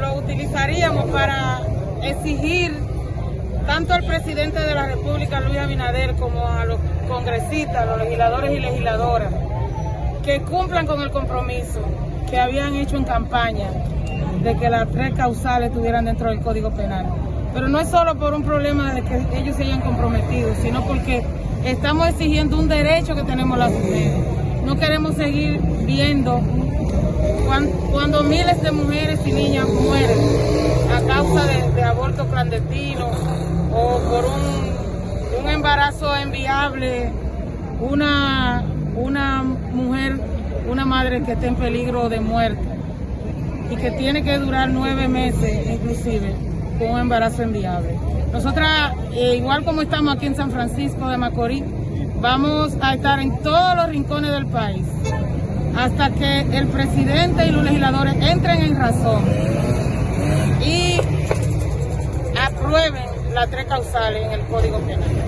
lo utilizaríamos para exigir tanto al presidente de la República, Luis Abinader, como a los congresistas, a los legisladores y legisladoras, que cumplan con el compromiso que habían hecho en campaña de que las tres causales estuvieran dentro del Código Penal. Pero no es solo por un problema de que ellos se hayan comprometido, sino porque estamos exigiendo un derecho que tenemos las mujeres. No queremos seguir viendo cuando, miles de mujeres y niñas mueren a causa de, aborto clandestino o por un, un embarazo enviable, una, una mujer, una madre que está en peligro de muerte y que tiene que durar nueve meses inclusive con un embarazo enviable. Nosotras, eh, igual como estamos aquí en San Francisco de Macorís, vamos a estar en todos los rincones del país hasta que el presidente y los legisladores entren en razón y aprueben las tres causales en el Código Penal.